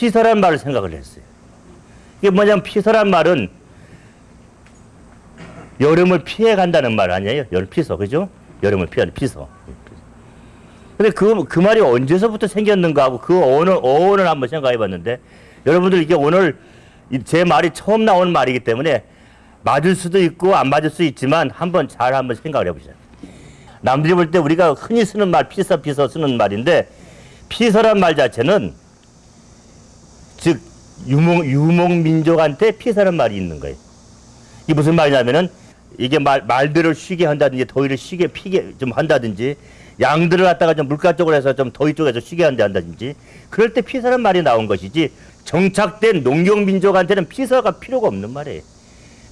피서란 말을 생각을 했어요. 이게 뭐냐면 피서란 말은 여름을 피해 간다는 말 아니에요? 여름 피서, 그죠? 여름을 피하는 피서. 근데 그, 그 말이 언제서부터 생겼는가 하고 그 어원을, 어원을 한번 생각해 봤는데 여러분들 이게 오늘 이- 제 말이 처음 나온 말이기 때문에 맞을 수도 있고 안 맞을 수 있지만 한번 잘 한번 생각을 해보세요. 남들이 볼 때 우리가 흔히 쓰는 말 피서 피서 쓰는 말인데 피서란 말 자체는 즉 유목 유목 민족한테 피서란 말이 있는 거예요. 이게 무슨 말이냐면은 이게 말 말들을 쉬게 한다든지 더위를 쉬게 피게 좀 한다든지 양들을 갖다가 좀 물가 쪽으로 해서 좀 더위 쪽에서 쉬게 한다 한다든지 그럴 때 피서란 말이 나온 것이지 정착된 농경 민족한테는 피서가 필요가 없는 말이에요.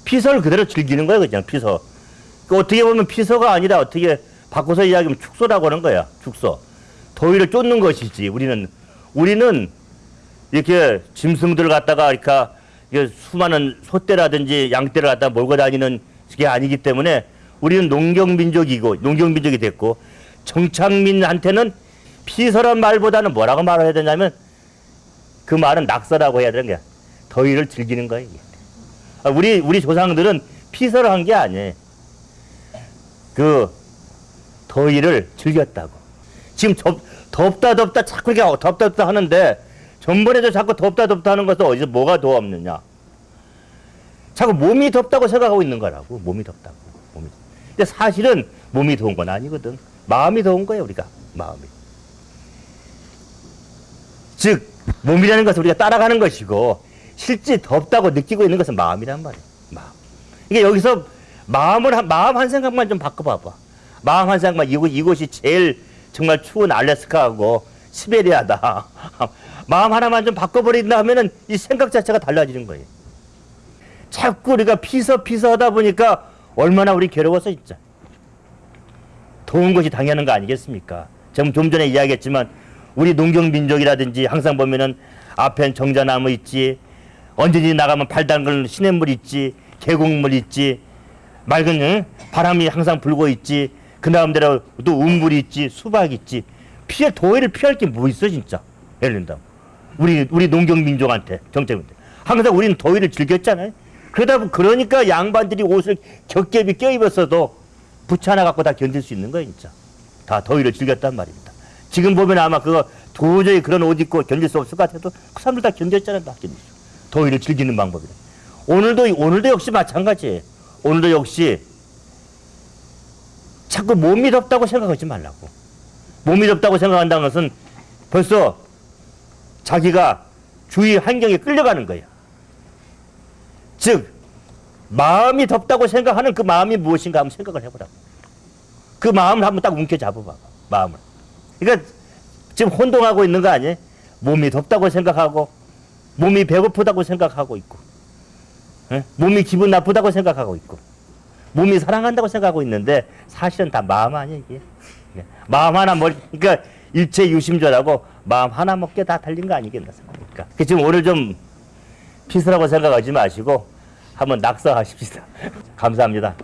피서를 그대로 즐기는 거예요, 그냥 피서. 그 어떻게 보면 피서가 아니라 어떻게 바꿔서 이야기하면 축소라고 하는 거야. 축소. 더위를 쫓는 것이지. 우리는 우리는 이렇게 짐승들을 갖다가 이렇게 이게 수많은 소떼라든지 양떼를 갖다 몰고 다니는 게 아니기 때문에 우리는 농경 민족이고 농경 민족이 됐고 정착민한테는 피서란 말보다는 뭐라고 말을 해야 되냐면 그 말은 낙서라고 해야 되는 거야. 더위를 즐기는. 이게. 아, 우리 우리 조상들은 피서를 한 게 아니에요. 그 더위를 즐겼다고. 지금 덥, 덥다 덥다 자꾸 이렇게 덥다 덥다 하는데 전번에도 자꾸 덥다 덥다 하는 것은 어디서 뭐가 더 없느냐. 자꾸 몸이 덥다고 생각하고 있는 거라고. 몸이 덥다고. 몸이. 근데 사실은 몸이 더운 건 아니거든. 마음이 더운 거예요, 우리가. 마음이. 즉 몸이라는 것은 우리가 따라가는 것이고 실제 덥다고 느끼고 있는 것은 마음이란 말이에요. 마음. 이게 여기서 마음을 한, 마음 한 생각만 좀 바꿔봐봐. 마음 한 생각만 이곳 이곳이 제일 정말 추운 알래스카하고 시베리아다. 마음 하나만 좀 바꿔버린다 하면은 이 생각 자체가 달라지는 거예요. 자꾸 우리가 피서 피서 하다 보니까 얼마나 우리 괴로워서 진짜. 더운 것이 당연한 거 아니겠습니까? 좀, 좀 전에 이야기했지만 우리 농경 민족이라든지 항상 보면은 앞엔 정자나무 있지 언제든지 나가면 발 담글 시냇물 있지 계곡물 있지 맑은 응? 바람이 항상 불고 있지 그 다음대로 또 운물이 있지 수박 있지 피해 더위를 피할 게 뭐 있어 진짜 예를 든다면 우리 우리 농경 민족한테 정책인데 항상 우리는 더위를 즐겼잖아요. 그러다 보 그러니까 양반들이 옷을 겹겹이 껴입었어도 부츠 하나 갖고 다 견딜 수 있는 거예요 진짜. 다 더위를 즐겼단 말입니다. 지금 보면 아마 그거 도저히 그런 옷 입고 견딜 수 없을 것 같아도 그 사람들 다 견뎠잖아 다 견뎠어 더위를 즐기는 방법이래 오늘도 오늘도 역시 마찬가지예요 오늘도 역시 자꾸 몸이 덥다고 생각하지 말라고. 몸이 덥다고 생각한다는 것은 벌써 자기가 주위 환경에 끌려가는 거야 즉 마음이 덥다고 생각하는 그 마음이 무엇인가 한번 생각을 해보라고 그 마음을 한번 딱 움켜잡아봐 마음을 그러니까 지금 혼동하고 있는 거 아니에요? 몸이 덥다고 생각하고 몸이 배고프다고 생각하고 있고 예? 몸이 기분 나쁘다고 생각하고 있고 몸이 사랑한다고 생각하고 있는데 사실은 다 마음 아니에요 이게 예. 마음 하나 먹 그러니까 일체 유심조라고 마음 하나 먹게 다 달린 거 아니겠나 생각합니까? 그 지금 오늘 좀 피스라고 생각하지 마시고 한번 낙서하십시다. 감사합니다.